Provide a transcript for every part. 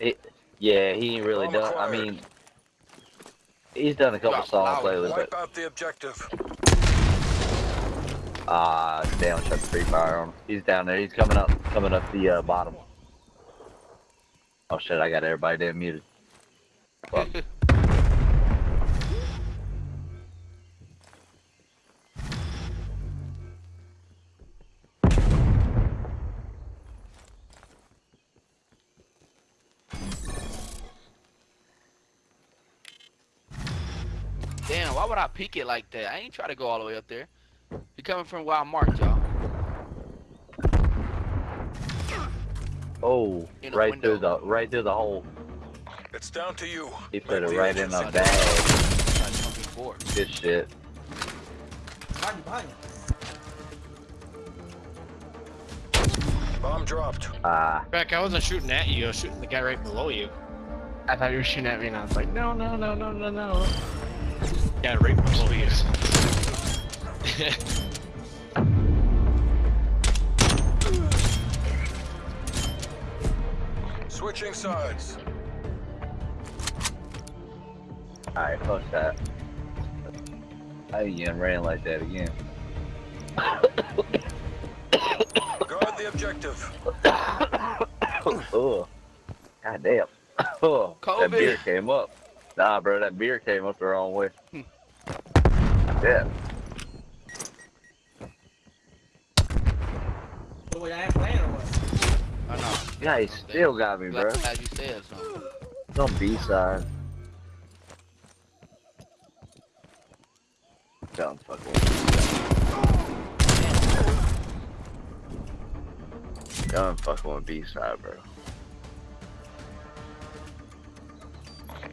It, yeah, he ain't really Bomb done. I mean, he's done a couple Got songs flowers. lately, but Wipe out the objective. ah, damn, shut the free fire on him. He's down there. He's coming up, coming up the uh, bottom. Oh shit, I got everybody damn muted. Fuck. Damn, why would I peek it like that? I ain't try to go all the way up there. He coming from where I marked, y'all. Oh, In right window. through the right through the hole. It's down to you. He put it right in agency the count. bag. Like. Good shit. Behind you, behind you. Bomb dropped. Ah, Beck, I wasn't shooting at you. I was shooting the guy right below you. I thought you were shooting at me, and I was like, no, no, no, no, no, no. Yeah, right below you. Switching sides. alright, fuck that. I again ran like that again. Guard the objective. oh, god damn. Oh, that COVID. beer came up. Nah, bro, that beer came up the wrong way. Hmm. yeah. The way I ain't playing or what? I know. Yeah, he still got me, bro. Glad glad you said something. It's on B side. Don't fuck with Don't fucking with B side, bro.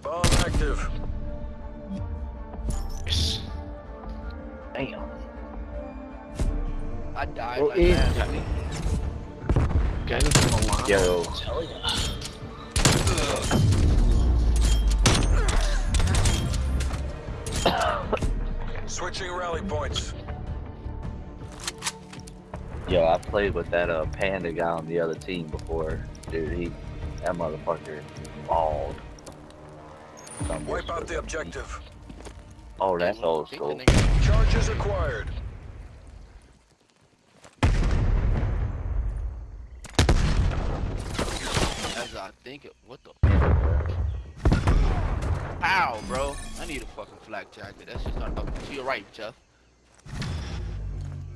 Bomb active. Yes. Damn. I died Well, like easy. that. Guys from a lot. Yo. Tell. Switching rally points. Yo, I played with that uh panda guy on the other team before. Dude, he that motherfucker balled. Some Wipe out the objective. Oh, that's Damn, old school. Charges acquired. As I think it. What the? Ow, bro. I need a fucking flak jacket. That's just not up. To your right, Jeff.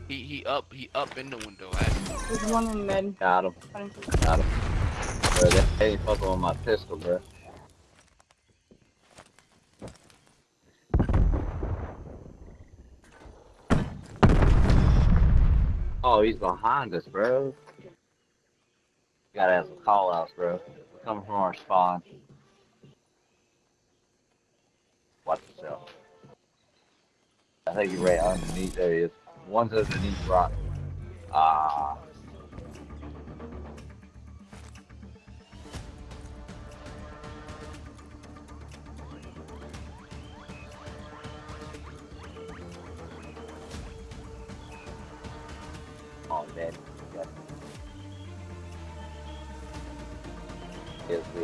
He he up. He up in the window. Actually. There's one in mid. Got him. Got him. Bro, that ain't fucking with my pistol, bro. Oh, he's behind us, bro. Gotta have some call outs, bro. Coming from our spawn. Watch yourself. I think you're right underneath. There he is. One's underneath rock.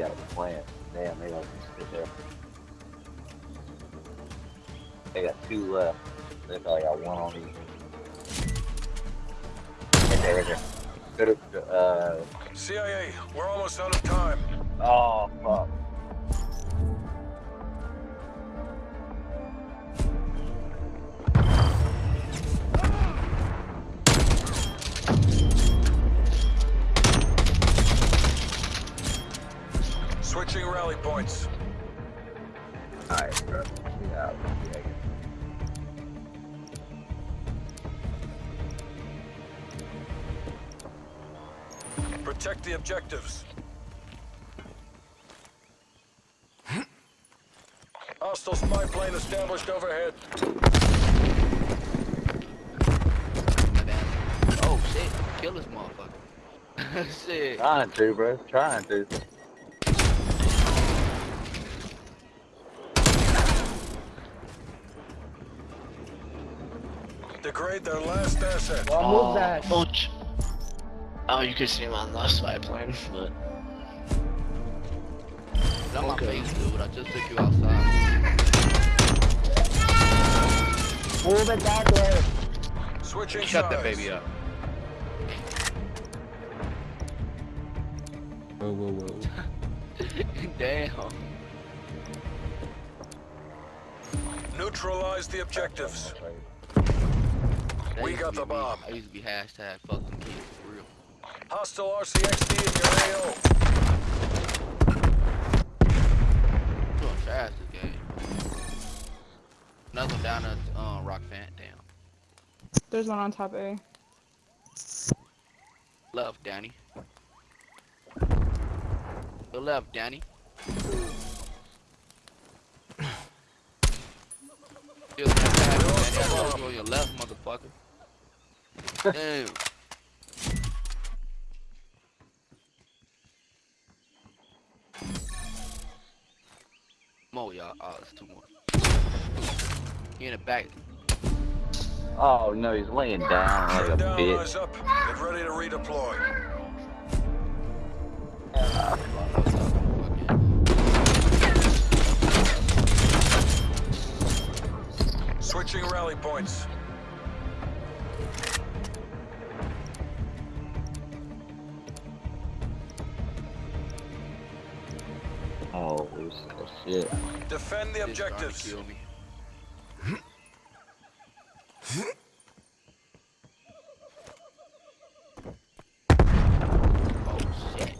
Got a plan. Damn, maybe I can sit there. They got two left. They probably got one on each. Right there, right there. Uh, CIA, we're almost out of time. oh, fuck. Switching rally points. Alright, bro. Yeah, yeah. Protect the objectives. Hostile spy plane established overhead. Oh shit! Kill this motherfucker. shit. Trying to, bro. Trying to. Degrade their last asset. Well, Oh, move that. Bunch. Oh, you could see him on the spy plane, but face, dude. I just took you outside. Move it that way. Switching Shut that baby up. Whoa, whoa, whoa. Damn. Neutralize the objectives. That We got the bomb. I used to be hashtag fuck them kids for real. Hostile RCXD in your AO. Doing fast this game. Another down at um, Rock Fan. Damn. There's one on top A. Love, Danny. Your left, Danny. You're Danny. I told you on your left, motherfucker. Damn. More, y'all. Oh, it's two more. He in the back. Oh no, he's laying down like a down, bitch. eyes up. Get ready to redeploy. Switching rally points. Oh shit. Defend the This trying to objectives. Oh shit.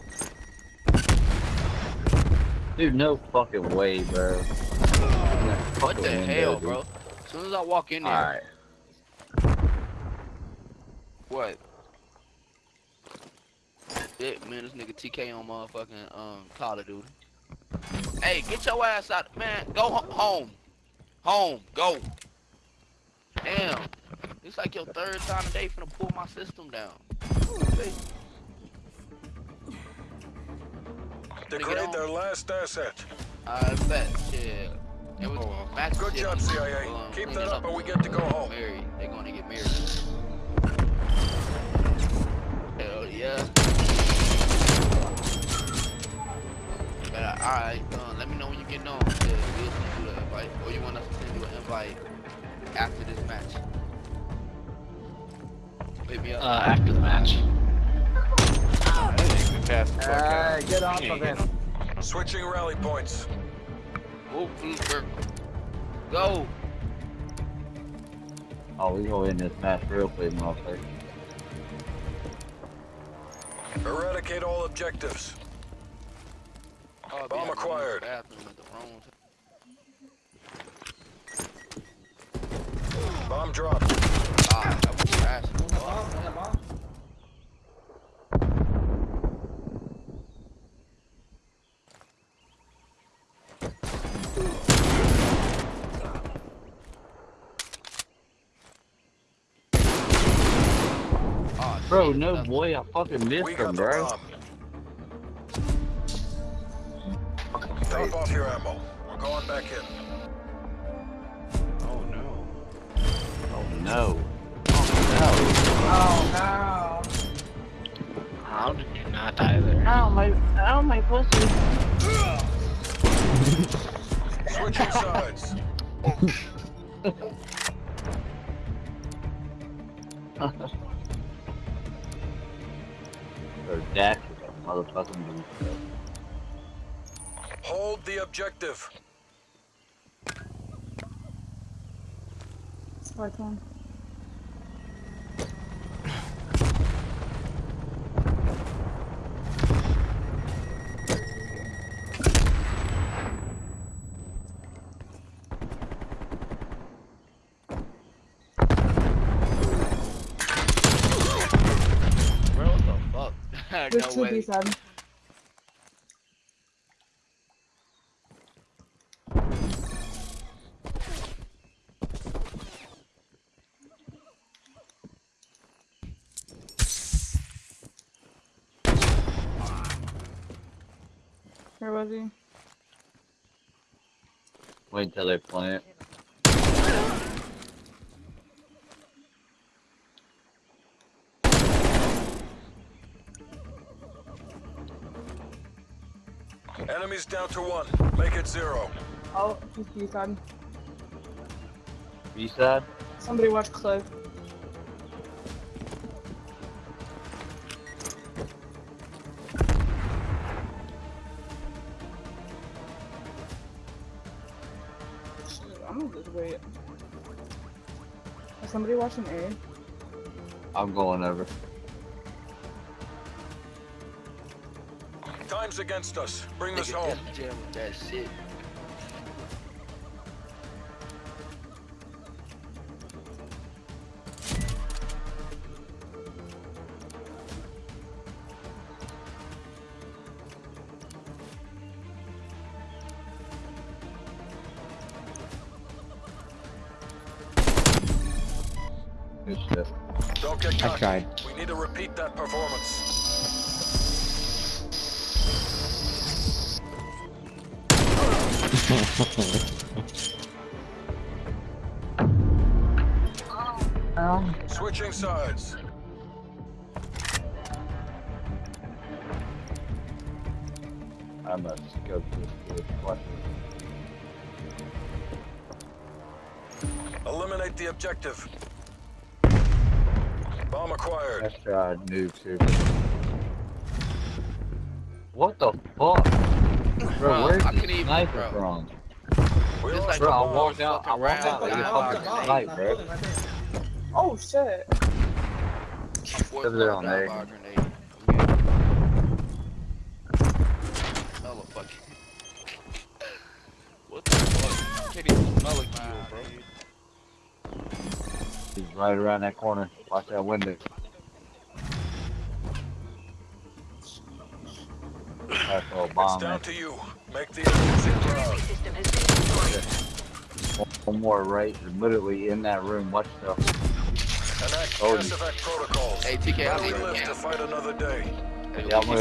Dude, no fucking way, bro. What the hell, bro? As soon as I walk in there, Alright. what? Shit, man, this nigga TK on motherfucking um Call of Duty. Hey, get your ass out, man. Go home, home, go. Damn, it's like your third time today finna pull my system down. Hey, Degrade their last asset. I bet, yeah. It was Oh, match Good shit job, on, CIA. um, Keep that up and we get to go home. Married. They're gonna get married. Hell yeah. But uh, alright, uh, let me know when you get on. Yeah, we'll send you the invite. Or you want us to send you an invite after this match. Hit me up. Uh, after the match. I think we passed the get off of you him. Switching rally points. Move, Flooper. Go! Oh, we go in this match real quick, motherfucker. Eradicate all objectives. Oh, Bomb yeah, I'm in the acquired. bathroom at the wrong time. Bomb dropped. Ah, that was fast. Bomb, man, bomb. Oh, Bro, no that's- boy, I fucking missed him, got the bro. Top off your ammo. We're going back in. Oh no. Oh no. Oh, no. Oh no. How did you not die there? Ow, my, ow, my pussy. Switching sides. Or Dak is motherfucking dude the objective. Spark one. There's no two way. B7. Where was he? Wait till they plant. Enemy Enemies down to one. Make it zero. Oh, he's B side. B side? Somebody watch Cliff. I'm gonna just wait. Is somebody watching A? I'm going over. Time's against us. Bring this Nigga home. Def Jam with that shit. Good shit. Don't get I tried. We need to repeat that performance. Switching sides. I must go to this question. Eliminate the objective. Bomb acquired. Let's try a noob too. What the fuck? Bro, Bro, where's I the couldn't even- sniper bro. from? We like Bro, I walked out. I walked out like a round, fucking round. snipe, bro. Oh shit. Over there on dive A. bar grenade. Hella fucking. What the fuck? Can't even smell a kill, bro. He's right around that corner. Watch that window. That's a It's down man. to you. Make the agency proud. System has been destroyed. One more right, literally in that room. Watch the. Enact Oh, protocols. Hey, TK, I Let need we a live to fight another day. Yeah, I'm gonna